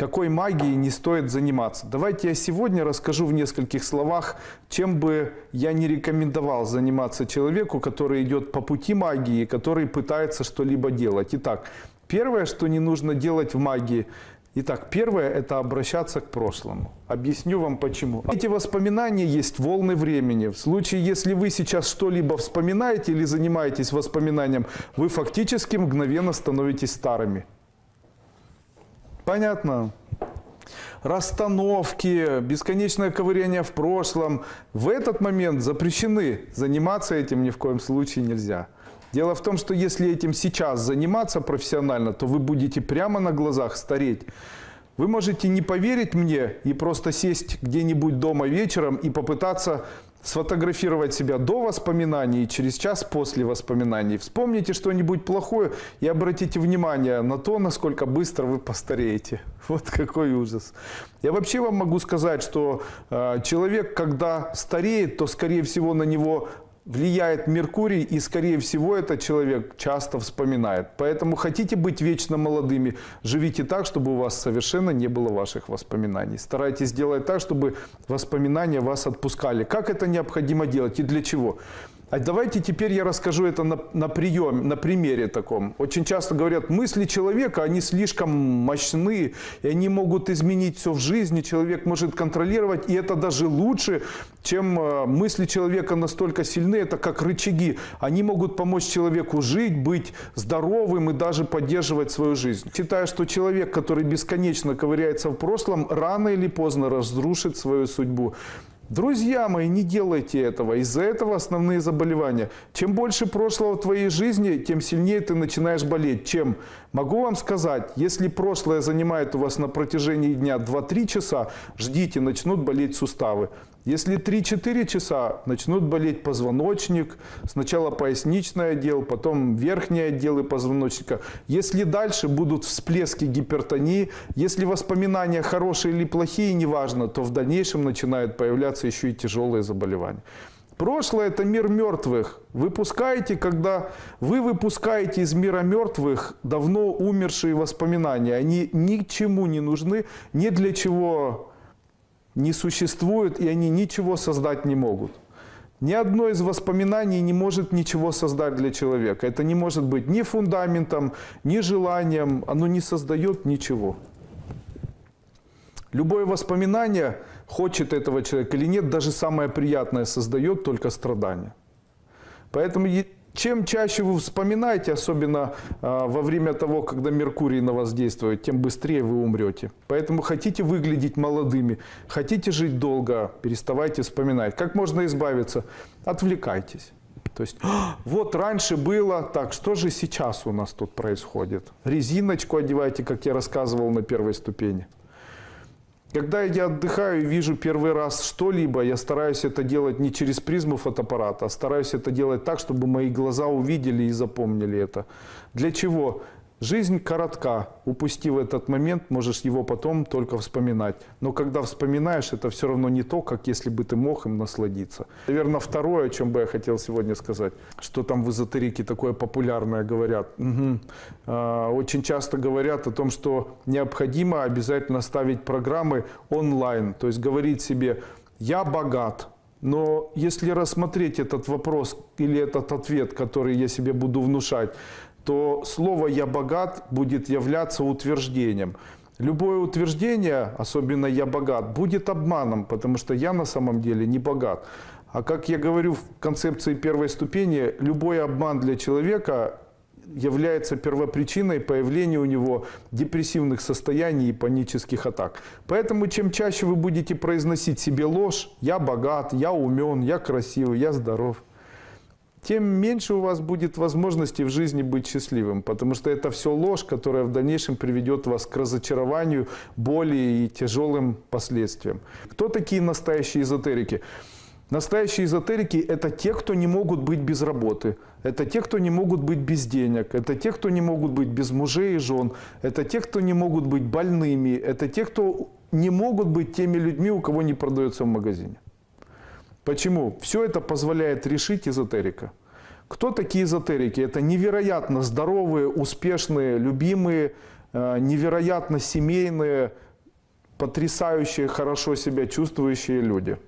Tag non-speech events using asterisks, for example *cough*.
какой магией не стоит заниматься. Давайте я сегодня расскажу в нескольких словах, чем бы я не рекомендовал заниматься человеку, который идет по пути магии, который пытается что-либо делать. Итак, первое, что не нужно делать в магии, Итак, первое – это обращаться к прошлому. Объясню вам почему. Эти воспоминания есть волны времени. В случае, если вы сейчас что-либо вспоминаете или занимаетесь воспоминанием, вы фактически мгновенно становитесь старыми. Понятно? Расстановки, бесконечное ковыряние в прошлом. В этот момент запрещены. Заниматься этим ни в коем случае нельзя. Дело в том, что если этим сейчас заниматься профессионально, то вы будете прямо на глазах стареть. Вы можете не поверить мне и просто сесть где-нибудь дома вечером и попытаться сфотографировать себя до воспоминаний и через час после воспоминаний. Вспомните что-нибудь плохое и обратите внимание на то, насколько быстро вы постареете. *laughs* Вот какой ужас. Я вообще вам могу сказать, что э, человек, когда стареет, то, скорее всего, на него влияет Меркурий, и, скорее всего, этот человек часто вспоминает. Поэтому хотите быть вечно молодыми, живите так, чтобы у вас совершенно не было ваших воспоминаний. Старайтесь сделать так, чтобы воспоминания вас отпускали. Как это необходимо делать и для чего? А давайте теперь я расскажу это на, на приеме, на примере таком. Очень часто говорят, мысли человека, они слишком мощны, и они могут изменить все в жизни, человек может контролировать, и это даже лучше, чем э, мысли человека настолько сильны, это как рычаги. Они могут помочь человеку жить, быть здоровым и даже поддерживать свою жизнь. Считаю, что человек, который бесконечно ковыряется в прошлом, рано или поздно разрушит свою судьбу. Друзья мои, не делайте этого. Из-за этого основные заболевания. Чем больше прошлого в твоей жизни, тем сильнее ты начинаешь болеть. Чем? Могу вам сказать, если прошлое занимает у вас на протяжении дня 2-3 часа, ждите, начнут болеть суставы. Если 3-4 часа начнут болеть позвоночник, сначала поясничный отдел, потом верхние отделы позвоночника. Если дальше будут всплески гипертонии, если воспоминания хорошие или плохие, неважно, то в дальнейшем начинают появляться еще и тяжелые заболевания. Прошлое – это мир мертвых. Выпускаете, когда вы выпускаете из мира мертвых давно умершие воспоминания. Они ничему не нужны, ни для чего не существуют, и они ничего создать не могут. Ни одно из воспоминаний не может ничего создать для человека. Это не может быть ни фундаментом, ни желанием, оно не создает ничего. Любое воспоминание, хочет этого человека или нет, даже самое приятное создает только страдания. Поэтому чем чаще вы вспоминаете, особенно э, во время того, когда Меркурий на вас действует, тем быстрее вы умрете. Поэтому хотите выглядеть молодыми, хотите жить долго, переставайте вспоминать. Как можно избавиться? Отвлекайтесь. То есть, вот раньше было, так что же сейчас у нас тут происходит? Резиночку одевайте, как я рассказывал на первой ступени. Когда я отдыхаю и вижу первый раз что-либо, я стараюсь это делать не через призму фотоаппарата, а стараюсь это делать так, чтобы мои глаза увидели и запомнили это. Для чего? Жизнь коротка. Упустив этот момент, можешь его потом только вспоминать. Но когда вспоминаешь, это все равно не то, как если бы ты мог им насладиться. Наверное, второе, о чем бы я хотел сегодня сказать, что там в эзотерике такое популярное говорят. Угу. Очень часто говорят о том, что необходимо обязательно ставить программы онлайн. То есть говорить себе «я богат», но если рассмотреть этот вопрос или этот ответ, который я себе буду внушать, то слово «я богат» будет являться утверждением. Любое утверждение, особенно «я богат», будет обманом, потому что я на самом деле не богат. А как я говорю в концепции первой ступени, любой обман для человека является первопричиной появления у него депрессивных состояний и панических атак. Поэтому чем чаще вы будете произносить себе ложь «я богат», «я умен», «я красивый», «я здоров», тем меньше у вас будет возможности в жизни быть счастливым, потому что это все ложь, которая в дальнейшем приведет вас к разочарованию, боли и тяжелым последствиям. Кто такие настоящие эзотерики? Настоящие эзотерики – это те, кто не могут быть без работы, это те, кто не могут быть без денег, это те, кто не могут быть без мужей и жен, это те, кто не могут быть больными, это те, кто не могут быть теми людьми, у кого не продается в магазине. Почему? Все это позволяет решить эзотерика. Кто такие эзотерики? Это невероятно здоровые, успешные, любимые, э, невероятно семейные, потрясающие, хорошо себя чувствующие люди.